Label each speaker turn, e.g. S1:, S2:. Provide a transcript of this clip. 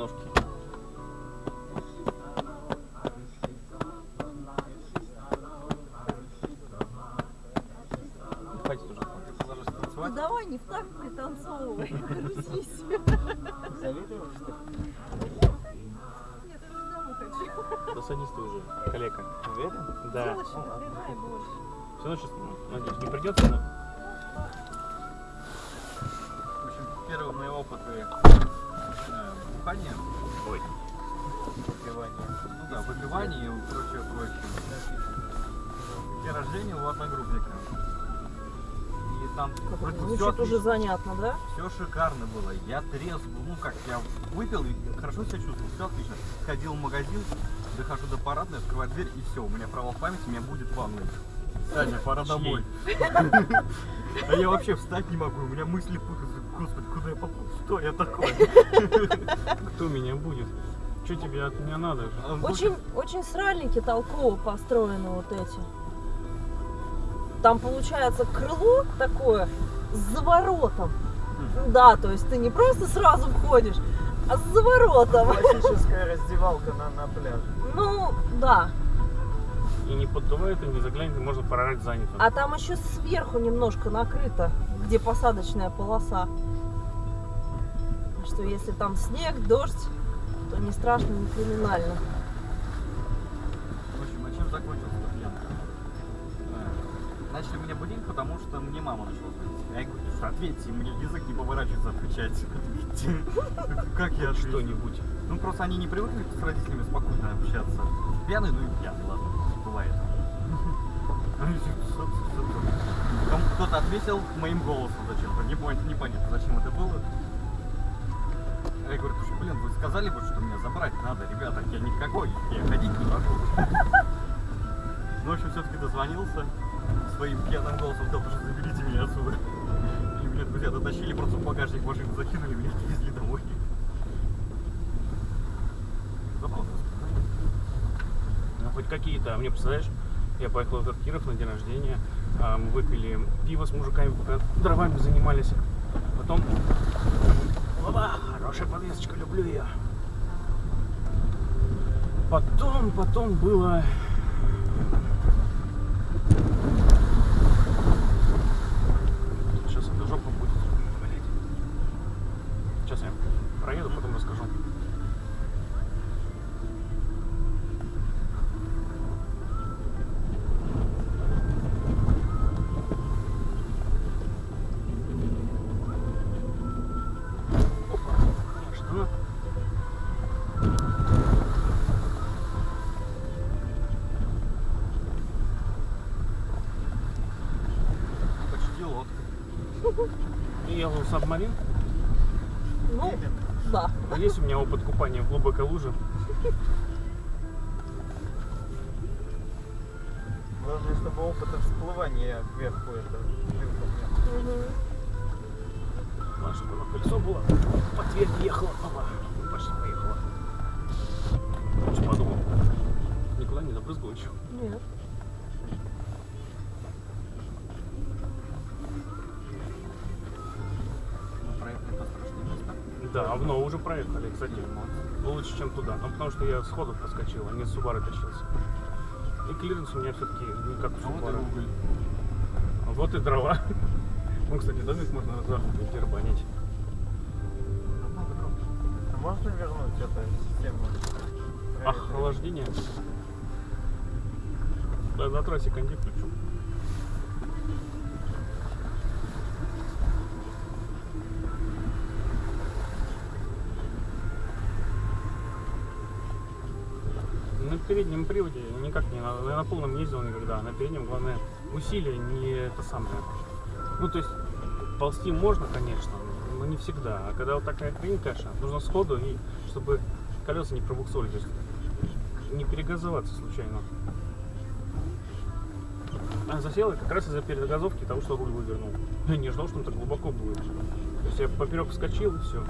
S1: Ножки. Хватит уже. Ты ложишься
S2: Ну давай не в такт пританцовывай. Грузись.
S3: Завидуешь, что ли?
S2: Нет, я уже домой хочу.
S1: Да садись ты уже, калека.
S3: Уверен?
S1: Да.
S2: Сволочь, нахрена больше.
S1: Все равно сейчас, ну, надеюсь, не придется, но...
S3: В общем, первые бухания,
S1: Ой.
S3: выпивания, ну да, выпивания и прочее, прочее. День рождения у одногруппника. И там вроде все,
S2: Звучит уже занятно, да?
S3: все шикарно было. Я трезв, ну как, я выпил и хорошо себя чувствовал, все отлично. Сходил в магазин, дохожу до парадной, открываю дверь и все, у меня провал памяти, у меня будет ванной. Саня, пора домой. А я вообще встать не могу, у меня мысли путаются. Господи, куда я попал? Что я такое?
S1: Кто меня будет? Что тебе от меня надо?
S3: А,
S2: Очень, очень сральники толково построены вот эти. Там получается крыло такое с заворотом. Да, то есть ты не просто сразу входишь, а с заворотом.
S4: Классическая раздевалка на, на пляже.
S2: Ну, да.
S1: И не поддувает, и не заглянет, и можно прорать занято.
S2: А там еще сверху немножко накрыто, где посадочная полоса. Что если там снег, дождь, то не страшно, не криминально.
S3: В общем, а чем закончился эта пьянка? Э, Начали меня будить, потому что мне мама начала звонить. Я говорю, что ответьте, мне язык не поворачивается отвечать. Ответьте. Как я?
S1: Что-нибудь.
S3: Ну просто они не привыкли с родителями спокойно общаться. Пьяный, ну и пьяный, ладно, бывает. «Что- что- что?» Кто-то ответил моим голосом зачем-то. Не понятно, непонятно, зачем это было. Я говорю, слушай, блин, вы сказали бы, что меня забрать надо, ребята, я никакой, я ходить не могу. Ну, в общем, все-таки дозвонился своим пьяным голосом, сказал, что заберите меня отсюда. И меня друзья дотащили, просто в багажник машины закинули, меня отвезли домой.
S1: Ну, хоть какие-то. А мне, представляешь, я поехал в Киров на день рождения, а, мы выпили пиво с мужиками, пока дровами занимались. Потом... Опа, хорошая подвесочка, люблю ее. Потом, потом было... Сейчас эта жопа будет. Блядь. Сейчас я проеду, потом расскажу. Что?
S3: Почти
S1: ехал в сабмарин?
S2: Ну, да.
S1: Есть у меня опыт купания в глубокой луже.
S4: Главное, чтобы опыта всплывания кверху это был.
S2: Мгм.
S1: Главное, чтобы оно колесо было. По Тверь ехала. Опа. Почти поехала. Что подумал? Никуда не забрызгал еще.
S2: Нет.
S1: Да, в Ново уже проехали, кстати. Лучше, чем туда. Ну, потому что я сходу проскочил, а не с Субары тащился. И клиренс у меня все-таки не как у
S3: А вот и.
S1: А вот и дрова. Ну, кстати, домик можно дербанить.
S3: Намного дров.
S4: А можно вернуть эту систему?
S1: Охлаждение. Да, на трассе кондей включу. На переднем приводе никак не на, я на полном не ездил никогда. На переднем главное усилие не это самое. Ну то есть ползти можно, конечно, но не всегда. А когда вот такая хрень каша, нужно сходу и чтобы колеса не пробуксовали, то есть не перегазоваться случайно. А засела как раз из-за перегазовки того, что руль вывернул. Я не ждал, что он так глубоко будет. То есть я поперек вскочил и все.